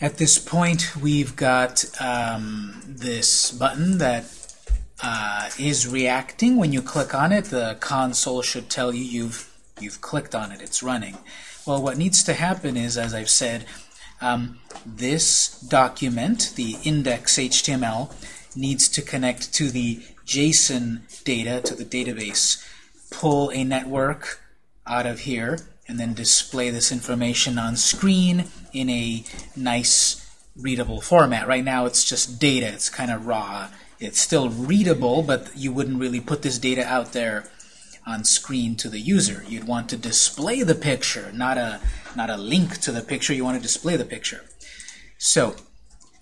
at this point, we've got um, this button that uh, is reacting. When you click on it, the console should tell you you've you've clicked on it. It's running. Well, what needs to happen is, as I've said, um, this document, the index.html, needs to connect to the JSON data, to the database, pull a network out of here, and then display this information on screen in a nice readable format. Right now it's just data, it's kind of raw. It's still readable, but you wouldn't really put this data out there on screen to the user. You'd want to display the picture, not a, not a link to the picture. You want to display the picture. So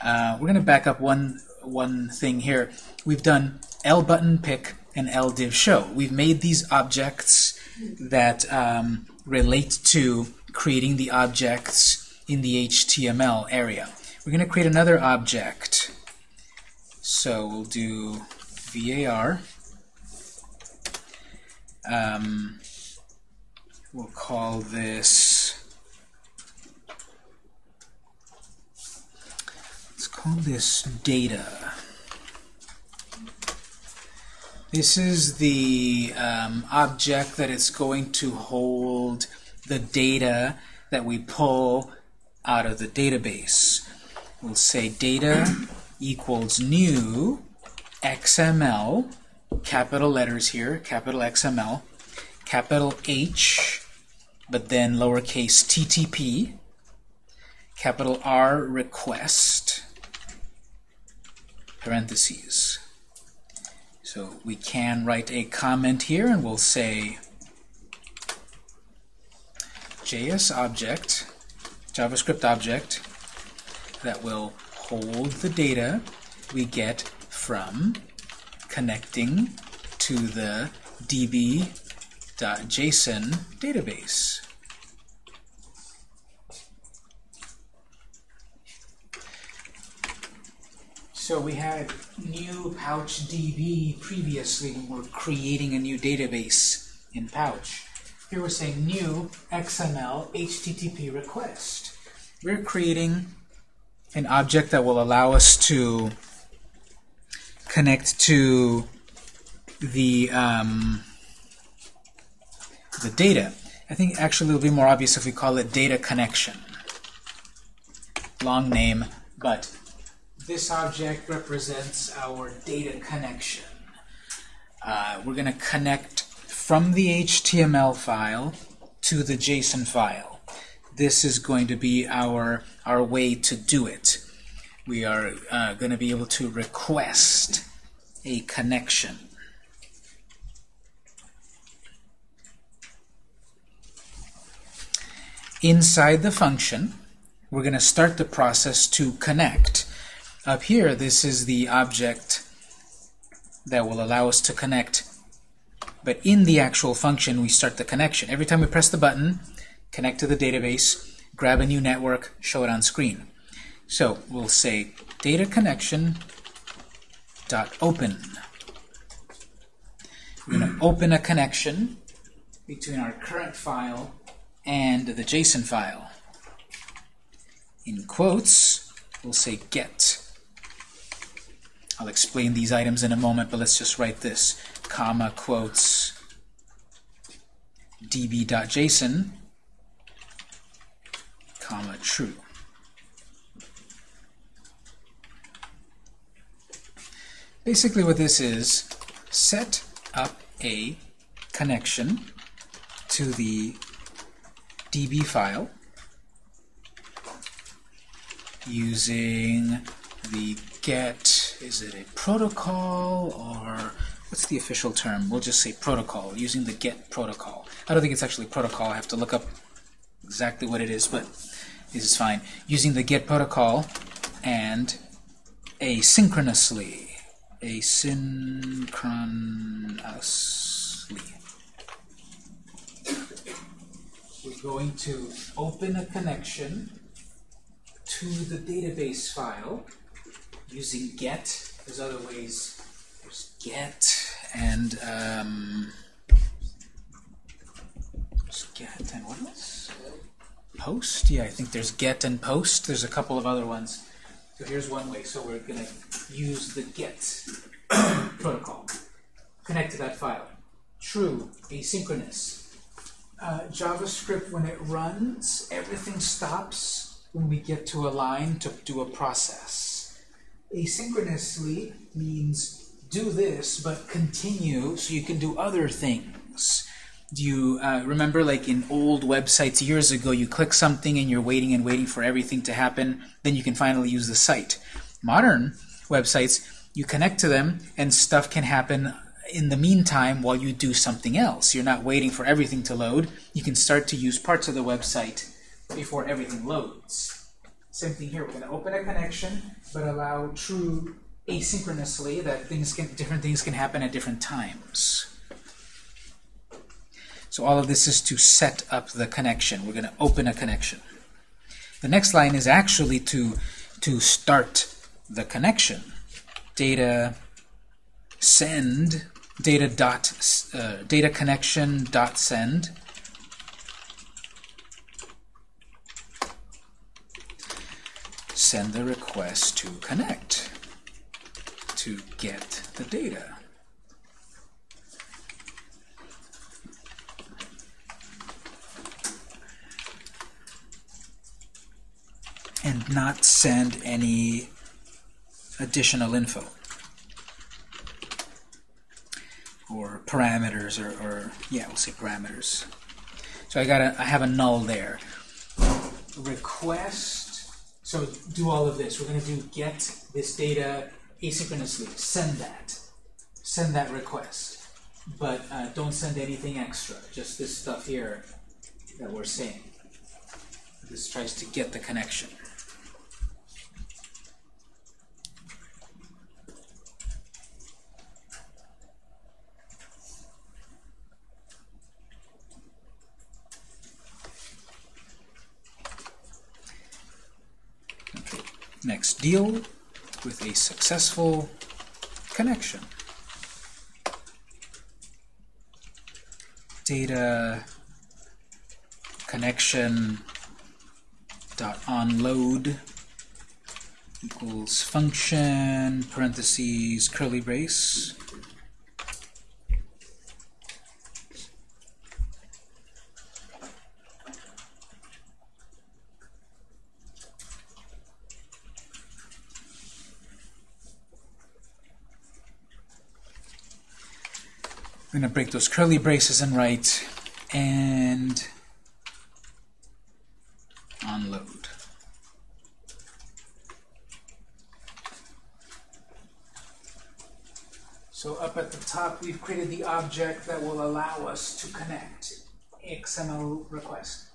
uh, we're going to back up one, one thing here. We've done L button pick and L div show. We've made these objects that um, relate to creating the objects in the HTML area. We're going to create another object. So we'll do var. Um, we'll call this, let's call this data. This is the um, object that it's going to hold the data that we pull out of the database. We'll say data equals new XML, capital letters here, capital XML, capital H, but then lowercase ttp, capital R request, parentheses. So we can write a comment here and we'll say JS object, JavaScript object that will hold the data we get from connecting to the db.json database. So we had new PouchDB previously when we are creating a new database in Pouch. Here we're saying new XML HTTP request. We're creating an object that will allow us to connect to the um, the data. I think actually it'll be more obvious if we call it data connection. Long name, but this object represents our data connection. Uh, we're going to connect from the HTML file to the JSON file. This is going to be our, our way to do it. We are uh, going to be able to request a connection. Inside the function, we're going to start the process to connect. Up here, this is the object that will allow us to connect. But in the actual function, we start the connection. Every time we press the button, connect to the database, grab a new network, show it on screen. So we'll say data connection dot open. We're going to open a connection between our current file and the JSON file. In quotes, we'll say get. I'll explain these items in a moment, but let's just write this. Comma, quotes, db.json, comma, true. Basically what this is, set up a connection to the db file using the get, is it a protocol or what's the official term? We'll just say protocol, using the get protocol. I don't think it's actually protocol. I have to look up exactly what it is, but this is fine. Using the get protocol and asynchronously, asynchronously. We're going to open a connection to the database file using get. There's other ways. There's get and um, there's get and what else? post. Yeah, I think there's get and post. There's a couple of other ones. So here's one way. So we're going to use the get protocol. Connect to that file. True, asynchronous. Uh, JavaScript, when it runs, everything stops when we get to a line to do a process. Asynchronously means do this, but continue so you can do other things. Do you uh, remember, like in old websites years ago, you click something and you're waiting and waiting for everything to happen, then you can finally use the site. Modern websites, you connect to them and stuff can happen in the meantime while you do something else. You're not waiting for everything to load. You can start to use parts of the website before everything loads. Same thing here. We're going to open a connection, but allow true asynchronously that things can different things can happen at different times. So all of this is to set up the connection. We're going to open a connection. The next line is actually to, to start the connection. Data send, data, dot, uh, data connection dot send. Send the request to connect to get the data. and not send any additional info or parameters or, or yeah we'll say parameters so I got a I have a null there request so do all of this. We're going to do get this data asynchronously. Send that. Send that request. But uh, don't send anything extra. Just this stuff here that we're saying this tries to get the connection Next, deal with a successful connection. Data connection dot onload equals function parentheses curly brace I'm going to break those curly braces and write and unload. So up at the top, we've created the object that will allow us to connect XML request.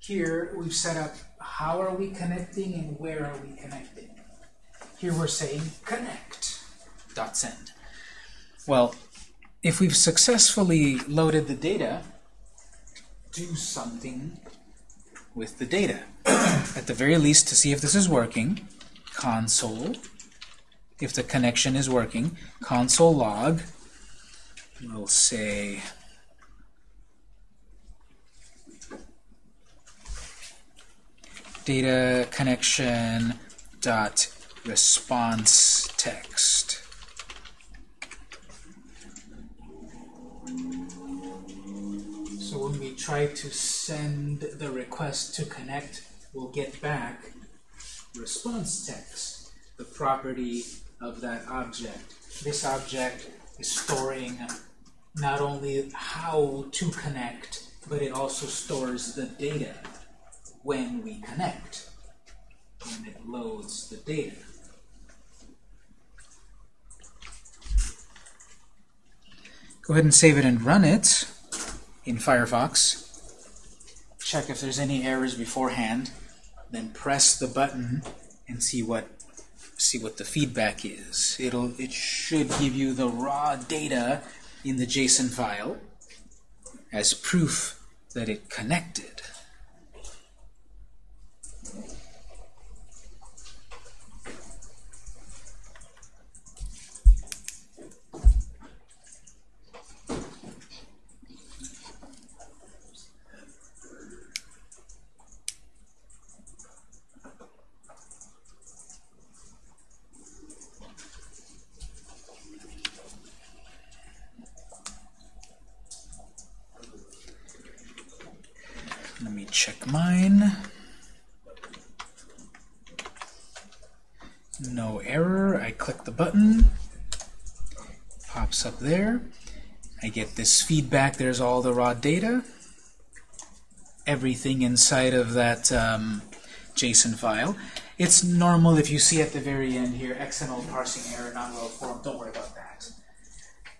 Here, we've set up how are we connecting and where are we connecting. Here we're saying connect dot send. Well, if we've successfully loaded the data, do something with the data. At the very least, to see if this is working, console, if the connection is working, console log, we'll say data connection dot response text. So when we try to send the request to connect, we'll get back response text, the property of that object. This object is storing not only how to connect, but it also stores the data when we connect, when it loads the data. Go ahead and save it and run it in Firefox. Check if there's any errors beforehand. Then press the button and see what see what the feedback is. It'll it should give you the raw data in the JSON file as proof that it connected. Let me check mine. No error. I click the button. Pops up there. I get this feedback. There's all the raw data. Everything inside of that um, JSON file. It's normal if you see at the very end here, XML parsing error, not well formed. Don't worry about that.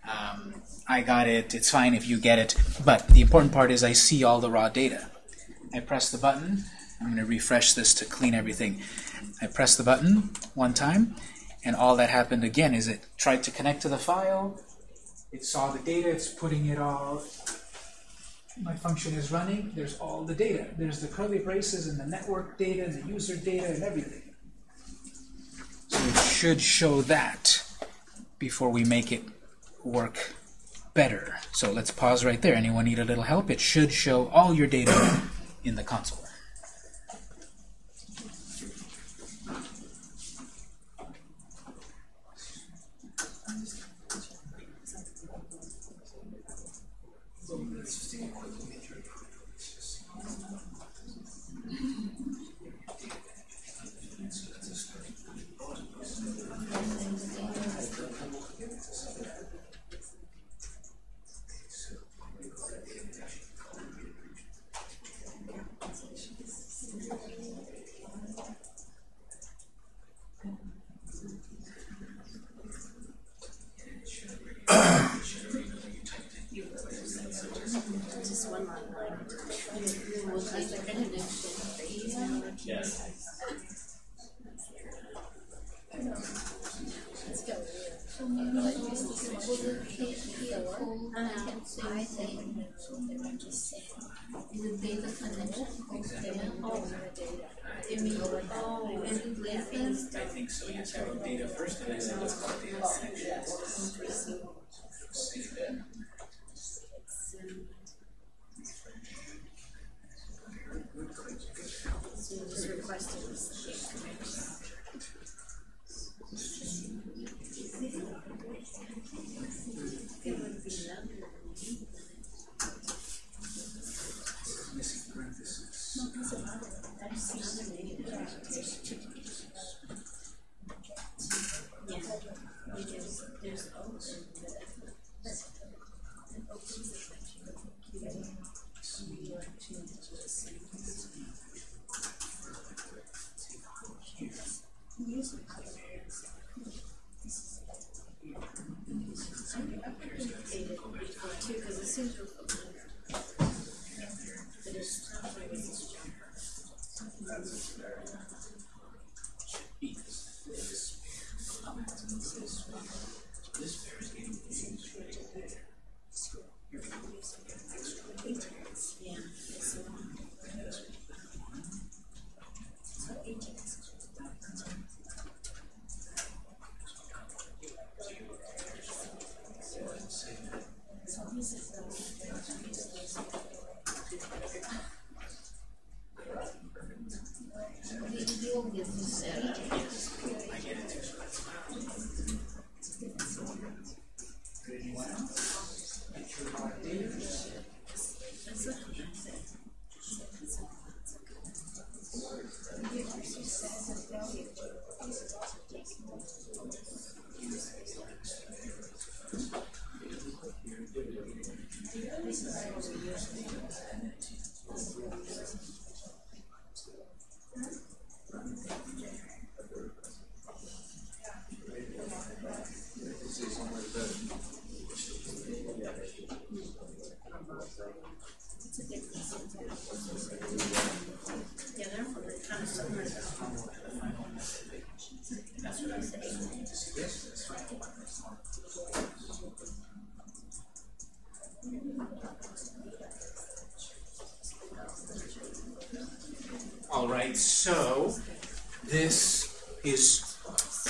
Um, I got it. It's fine if you get it. But the important part is I see all the raw data. I press the button. I'm going to refresh this to clean everything. I press the button one time, and all that happened again is it tried to connect to the file. It saw the data. It's putting it all. My function is running. There's all the data. There's the curly braces and the network data and the user data and everything. So it should show that before we make it work better. So let's pause right there. Anyone need a little help? It should show all your data in the console.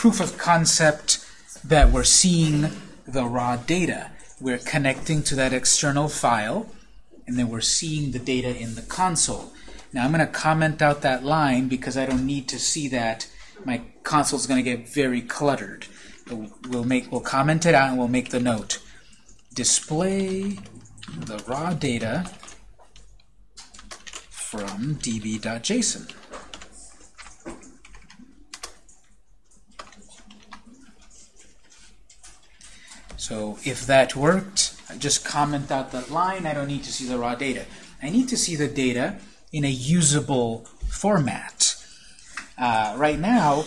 Proof of concept that we're seeing the raw data. We're connecting to that external file, and then we're seeing the data in the console. Now I'm going to comment out that line because I don't need to see that. My console is going to get very cluttered. We'll make we'll comment it out and we'll make the note. Display the raw data from db.json. So if that worked, just comment out that line. I don't need to see the raw data. I need to see the data in a usable format. Uh, right now,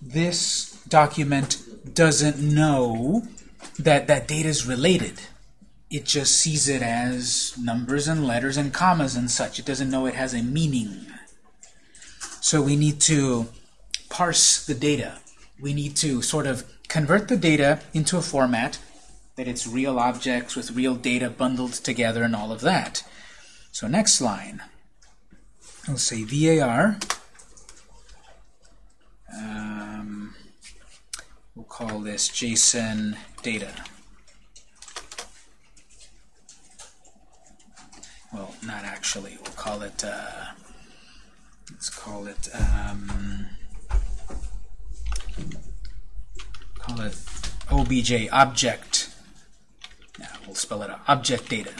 this document doesn't know that that data is related. It just sees it as numbers and letters and commas and such. It doesn't know it has a meaning. So we need to parse the data. We need to sort of convert the data into a format that it's real objects with real data bundled together and all of that. So next line, we'll say var. Um, we'll call this JSON data. Well, not actually. We'll call it. Uh, let's call it. Um, call it obj object. We'll spell it out. Object data.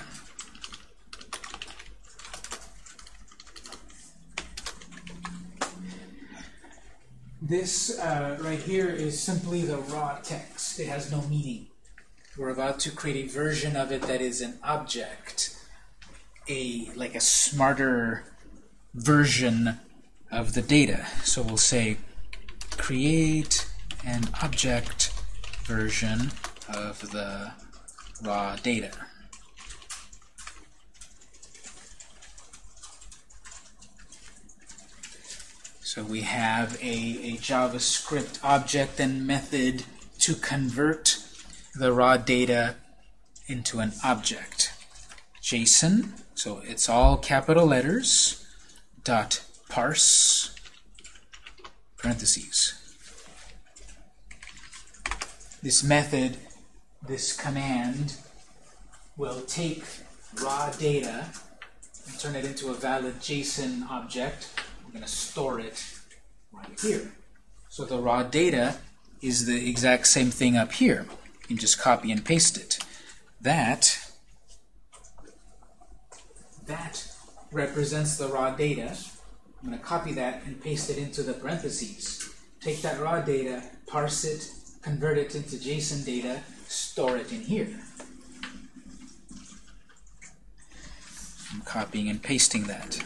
This uh, right here is simply the raw text. It has no meaning. We're about to create a version of it that is an object, a like a smarter version of the data. So we'll say create an object version of the raw data. So we have a, a JavaScript object and method to convert the raw data into an object. JSON, so it's all capital letters, dot parse, parentheses. This method, this command, will take raw data and turn it into a valid JSON object. We're going to store it right here. So the raw data is the exact same thing up here. You can just copy and paste it. That that represents the raw data. I'm going to copy that and paste it into the parentheses. Take that raw data, parse it, convert it into JSON data, store it in here. I'm copying and pasting that.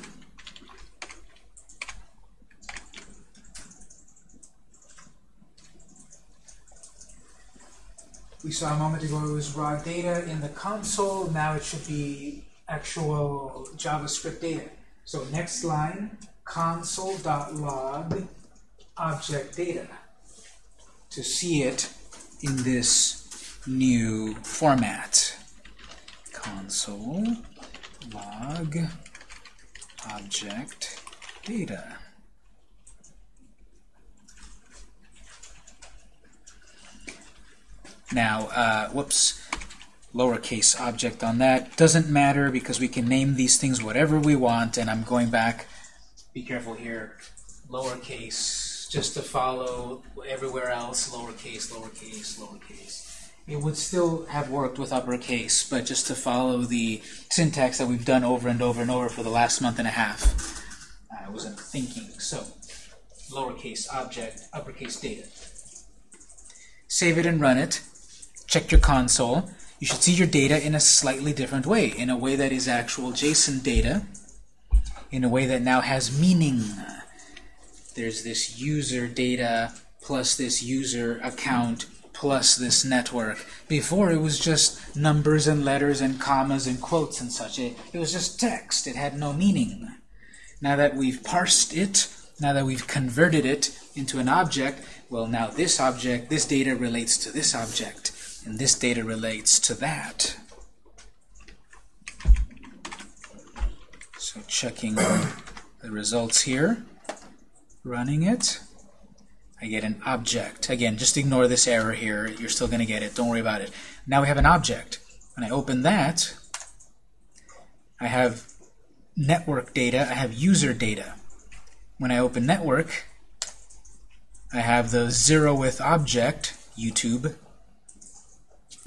We saw a moment ago it was raw data in the console. Now it should be actual JavaScript data. So next line, console.log object data to see it in this new format. Console log object data. Now, uh, whoops, lowercase object on that. Doesn't matter because we can name these things whatever we want, and I'm going back, be careful here, lowercase, just to follow everywhere else, lowercase, lowercase, lowercase. It would still have worked with uppercase, but just to follow the syntax that we've done over and over and over for the last month and a half. I wasn't thinking. So, lowercase object, uppercase data. Save it and run it. Check your console. You should see your data in a slightly different way, in a way that is actual JSON data, in a way that now has meaning. There's this user data plus this user account plus this network. Before it was just numbers and letters and commas and quotes and such. It, it was just text. It had no meaning. Now that we've parsed it, now that we've converted it into an object, well now this object, this data relates to this object, and this data relates to that. So checking the results here, running it. I get an object. Again, just ignore this error here. You're still going to get it. Don't worry about it. Now we have an object. When I open that, I have network data. I have user data. When I open network, I have the zeroth object, YouTube.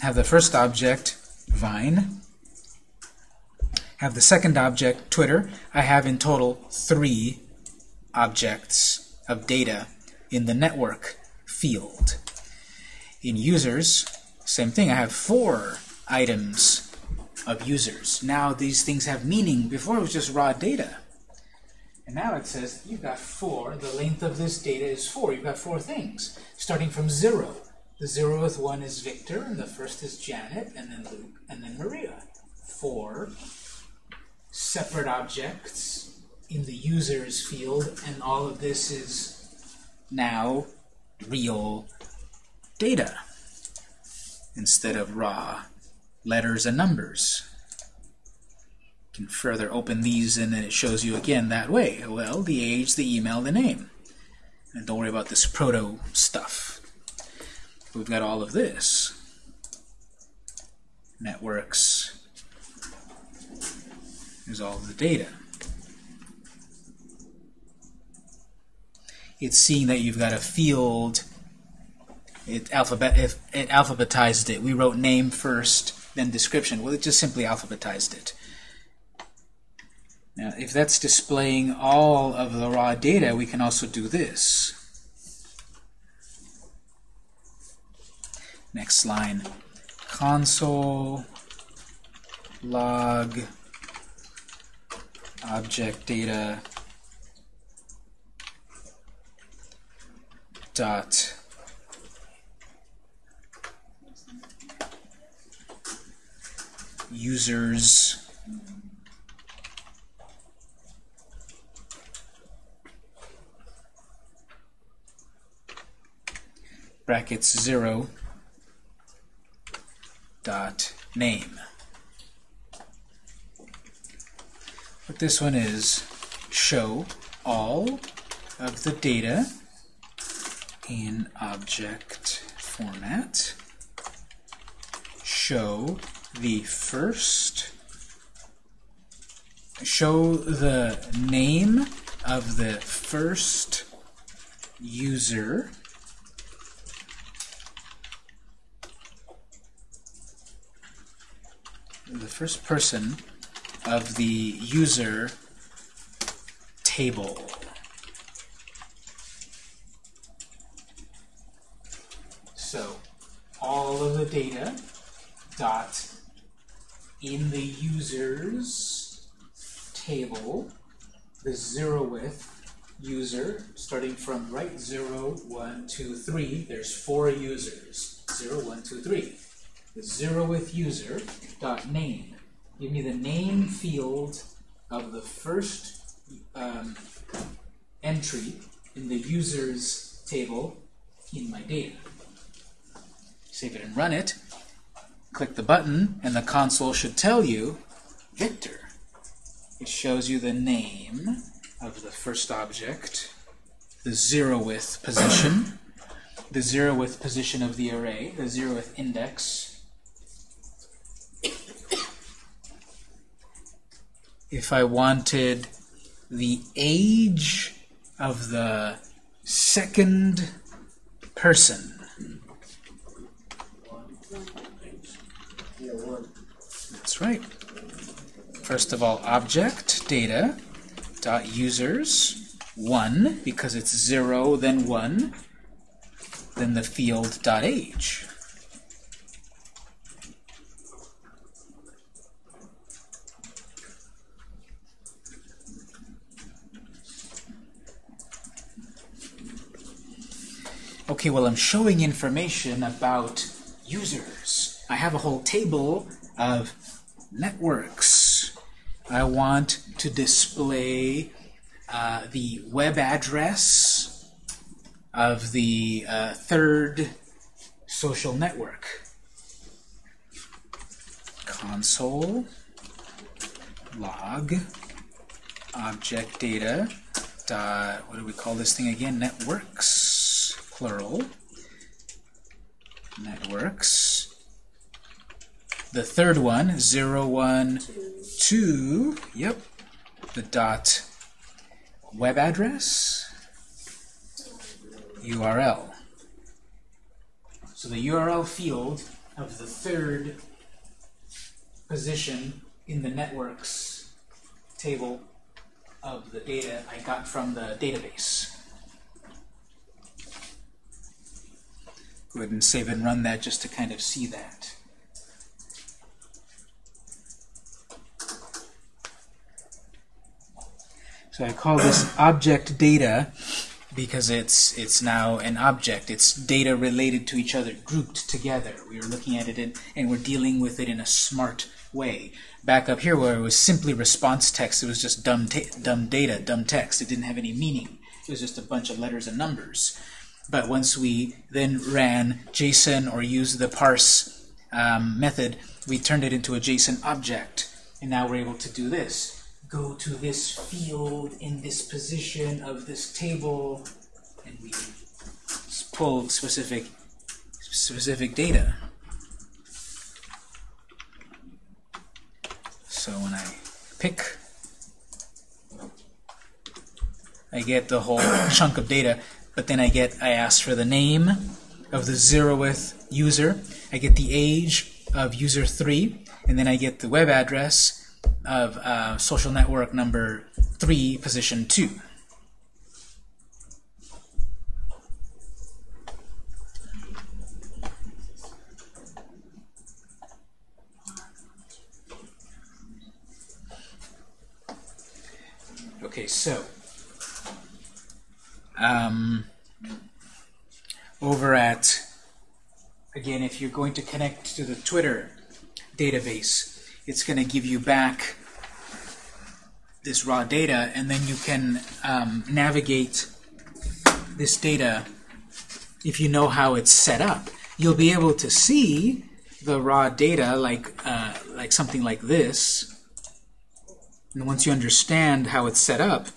I have the first object, Vine. have the second object, Twitter. I have in total three objects of data in the network field. In users, same thing. I have four items of users. Now these things have meaning. Before it was just raw data. And now it says you've got four. The length of this data is four. You've got four things, starting from zero. The zeroth one is Victor, and the first is Janet, and then Luke, and then Maria. Four separate objects in the users field, and all of this is now real data instead of raw letters and numbers. You can further open these and then it shows you again that way. Well, the age, the email, the name. And don't worry about this proto stuff. We've got all of this. Networks. There's all the data. It's seeing that you've got a field. It, alphabet, if it alphabetized it. We wrote name first, then description. Well, it just simply alphabetized it. Now, if that's displaying all of the raw data, we can also do this. Next line, console log object data dot. Users. Brackets 0 dot name. What this one is show all of the data in object format. Show the first show the name of the first user the first person of the user table. So all of the data dot in the users table, the zeroth user, starting from right 0, 1, 2, 3, there's four users. 0, 1, 2, 3 the zeroth user dot name. Give me the name field of the first um, entry in the users table in my data. Save it and run it. Click the button, and the console should tell you Victor. It shows you the name of the first object, the zeroth position, the zeroth position of the array, the zeroth index, if I wanted the age of the second person. That's right. First of all, object data dot users one because it's zero then one then the field dot age. Okay, well, I'm showing information about users. I have a whole table of networks. I want to display uh, the web address of the uh, third social network. Console log object data dot what do we call this thing again? Networks plural networks. The third one, 0, 1, 2, yep, the dot web address, URL. So the URL field of the third position in the networks table of the data I got from the database. Go ahead and save and run that just to kind of see that. I call this object data because it's it's now an object. It's data related to each other, grouped together. We are looking at it in, and we're dealing with it in a smart way. Back up here where it was simply response text, it was just dumb, dumb data, dumb text. It didn't have any meaning. It was just a bunch of letters and numbers. But once we then ran JSON or used the parse um, method, we turned it into a JSON object. And now we're able to do this go to this field in this position of this table, and we pull specific specific data. So when I pick, I get the whole chunk of data, but then I get I ask for the name of the zeroth user, I get the age of user 3, and then I get the web address, of uh, social network number 3, position 2. Okay, so um, over at, again, if you're going to connect to the Twitter database, it's going to give you back this raw data, and then you can um, navigate this data if you know how it's set up. You'll be able to see the raw data like, uh, like something like this. And once you understand how it's set up,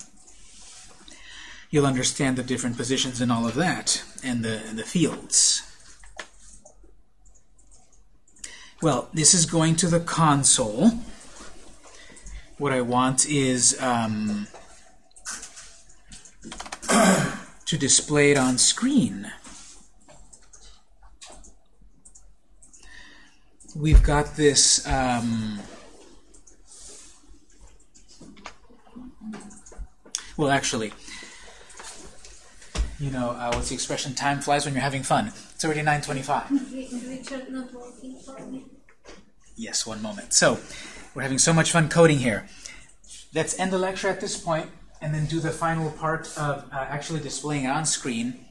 you'll understand the different positions and all of that, and the, and the fields. Well, this is going to the console. What I want is um, to display it on screen. We've got this um, well actually you know uh, what's the expression time flies when you're having fun it's already 925 Yes, one moment. So, we're having so much fun coding here. Let's end the lecture at this point and then do the final part of uh, actually displaying on screen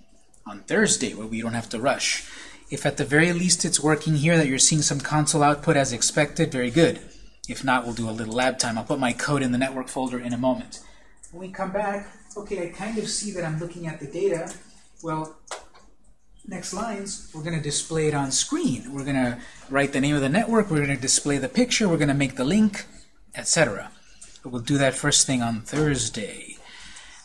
on Thursday where we don't have to rush. If at the very least it's working here, that you're seeing some console output as expected, very good. If not, we'll do a little lab time. I'll put my code in the network folder in a moment. When we come back, okay, I kind of see that I'm looking at the data. Well, next lines, we're going to display it on screen. We're going to write the name of the network, we're going to display the picture, we're going to make the link, etc. We'll do that first thing on Thursday.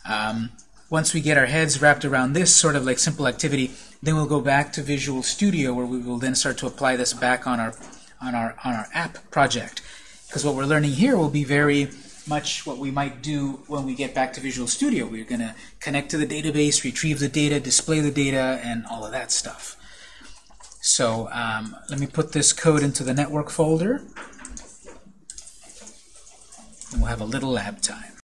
Um, once we get our heads wrapped around this sort of like simple activity, then we'll go back to Visual Studio where we will then start to apply this back on our on our on our app project. Because what we're learning here will be very much what we might do when we get back to Visual Studio. We're going to connect to the database, retrieve the data, display the data, and all of that stuff. So um, let me put this code into the network folder. And we'll have a little lab time.